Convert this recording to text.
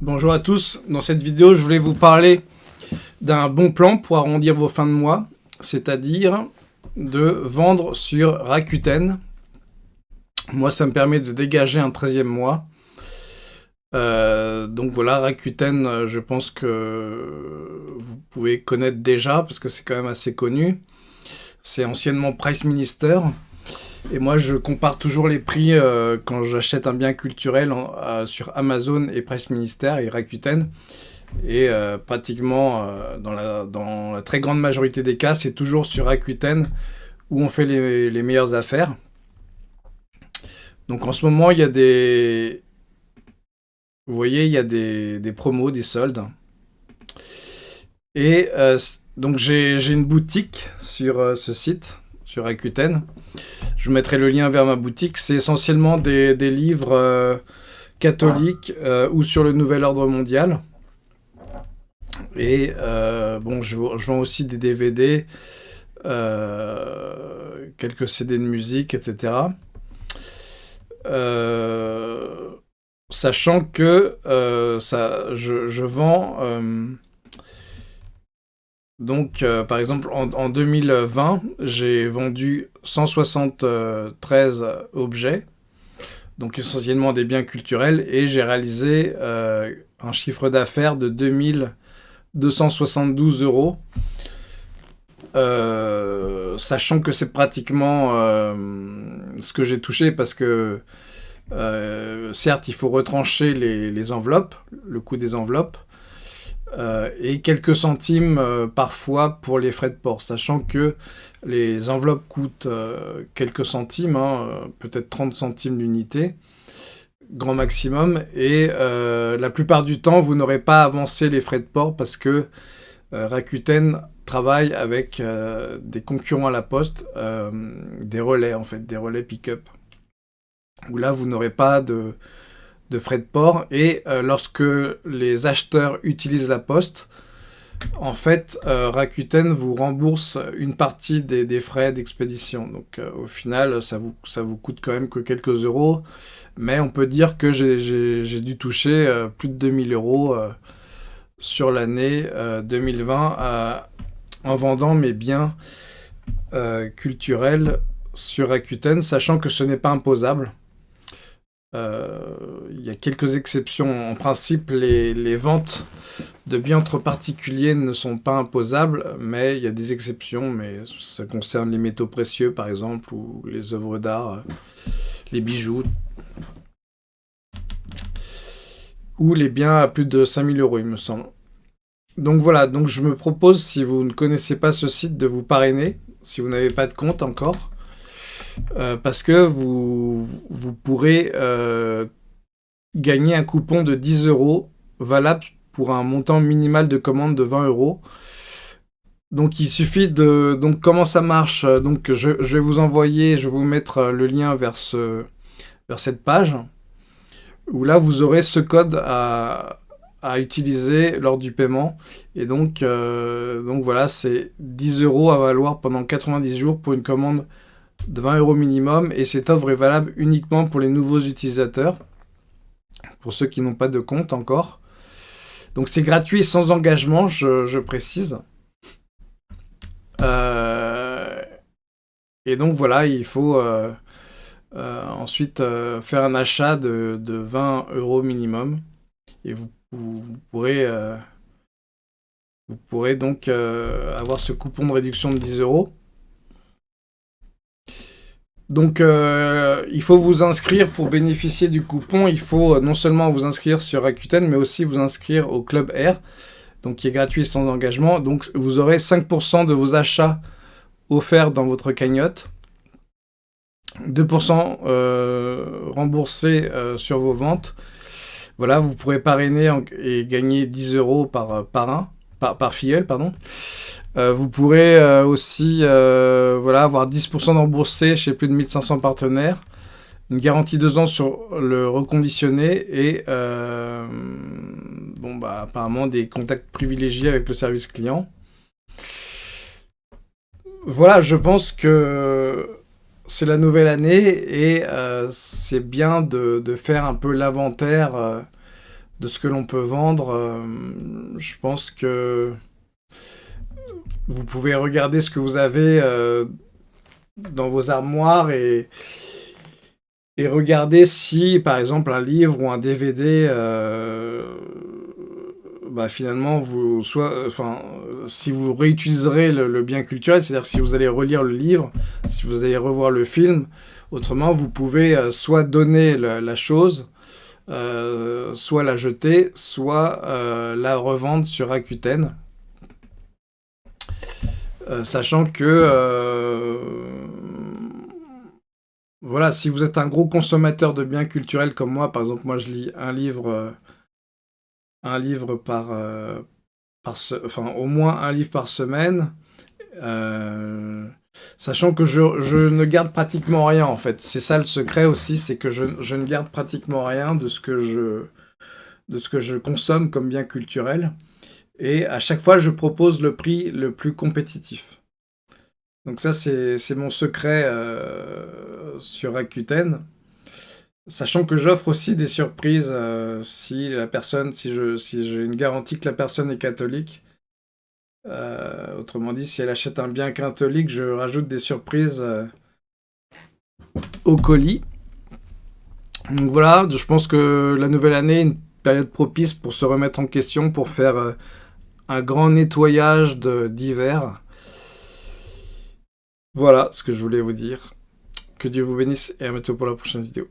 Bonjour à tous, dans cette vidéo je voulais vous parler d'un bon plan pour arrondir vos fins de mois, c'est-à-dire de vendre sur Rakuten. Moi ça me permet de dégager un 13e mois. Euh, donc voilà, Rakuten, je pense que vous pouvez connaître déjà, parce que c'est quand même assez connu. C'est anciennement Price Minister. Et moi, je compare toujours les prix euh, quand j'achète un bien culturel euh, sur Amazon et Price Minister et Rakuten. Et euh, pratiquement, dans la, dans, la, très grande majorité des cas, c'est toujours sur Rakuten où on fait les, les, meilleures affaires. Donc en ce moment, il y a des... Vous voyez, il y a des, des promos, des soldes. Et donc j'ai une boutique sur ce site, sur Rakuten. Je mettrai le lien vers ma boutique. C'est essentiellement des, livres euh, catholiques euh, ou sur le Nouvel Ordre Mondial. Et euh, bon, je, vends aussi des DVD, quelques CD de musique, etc. sachant que ça, je vends donc, euh, par exemple, en, 2020, j'ai vendu 173 objets, donc essentiellement des biens culturels, et j'ai réalisé euh, un chiffre d'affaires de 2272 euros, euh, sachant que c'est pratiquement ce que j'ai touché, parce que, certes, il faut retrancher les enveloppes, le coût des enveloppes, euh, et quelques centimes euh, parfois pour les frais de port, sachant que les enveloppes coûtent euh, quelques centimes, hein, peut-être 30 centimes l'unité, grand maximum, et la plupart du temps, vous n'aurez pas avancé les frais de port parce que Rakuten travaille avec des concurrents à la poste, des relais en fait, des relais pick-up, où là, vous n'aurez pas de de frais de port. Et euh, lorsque les acheteurs utilisent la poste, en fait, euh, Rakuten vous rembourse une partie des, frais d'expédition. Donc euh, au final, ça vous, ça vous coûte quand même que quelques euros. Mais on peut dire que j'ai dû toucher plus de 2000 euros sur l'année 2020 en vendant mes biens culturels sur Rakuten, sachant que ce n'est pas imposable. Euh, il y a quelques exceptions. En principe, les, ventes de biens entre particuliers ne sont pas imposables, mais il y a des exceptions, mais ça concerne les métaux précieux, par exemple, ou les œuvres d'art, les bijoux, ou les biens à plus de 5000 euros, il me semble. Donc voilà, donc je me propose, si vous ne connaissez pas ce site, de vous parrainer, si vous n'avez pas de compte encore. Euh, parce que vous, vous pourrez euh, gagner un coupon de 10 euros valable pour un montant minimal de commande de 20 euros. Donc il suffit de... Donc comment ça marche? Donc je, vais vous envoyer, je vais vous mettre le lien vers, ce, vers cette page, où là vous aurez ce code à, à utiliser lors du paiement. Et donc, euh, donc voilà, c'est 10 euros à valoir pendant 90 jours pour une commande de 20 euros minimum et cette offre est valable uniquement pour les nouveaux utilisateurs, pour ceux qui n'ont pas de compte encore. Donc c'est gratuit et sans engagement, je, précise. Euh, et donc voilà, il faut euh, euh, ensuite faire un achat de, 20 euros minimum. Et vous, vous pourrez, vous pourrez donc avoir ce coupon de réduction de 10 euros. Donc, euh, il faut vous inscrire pour bénéficier du coupon. Il faut euh, non seulement vous inscrire sur Rakuten, mais aussi vous inscrire au Club R, donc qui est gratuit sans engagement. Donc, vous aurez 5% de vos achats offerts dans votre cagnotte, 2% euh, remboursés sur vos ventes. Voilà, vous pourrez parrainer et gagner 10 euros par, par, un, par, filleul, pardon. Euh, vous pourrez euh, aussi euh, voilà, avoir 10% remboursé chez plus de 1500 partenaires, une garantie 2 ans sur le reconditionné et bon, bah, apparemment des contacts privilégiés avec le service client. Voilà, je pense que c'est la nouvelle année et c'est bien de, de, faire un peu l'inventaire de ce que l'on peut vendre. je pense que vous pouvez regarder ce que vous avez dans vos armoires et, regarder si, par exemple, un livre ou un DVD, bah, finalement, vous, soit, enfin, si vous réutiliserez le, bien culturel, c'est-à-dire si vous allez relire le livre, si vous allez revoir le film, autrement, vous pouvez euh, soit donner la, chose, euh, soit la jeter, soit euh, la revendre sur Rakuten. sachant que voilà, si vous êtes un gros consommateur de biens culturels comme moi, par exemple, moi je lis un livre un livre par, euh, par enfin au moins un livre par semaine, euh, sachant que je, ne garde pratiquement rien en fait. C'est ça le secret aussi, c'est que je, ne garde pratiquement rien de ce que je consomme comme bien culturel. Et à chaque fois, je propose le prix le plus compétitif. Donc ça, c'est mon secret euh, sur Rakuten. Sachant que j'offre aussi des surprises euh, si la personne, si je, si j'ai une garantie que la personne est catholique. Euh, autrement dit, si elle achète un bien catholique, je rajoute des surprises euh, au colis. Donc voilà, je pense que la nouvelle année est une période propice pour se remettre en question, pour faire un grand nettoyage d'hiver. Voilà ce que je voulais vous dire. Que Dieu vous bénisse et à bientôt pour la prochaine vidéo.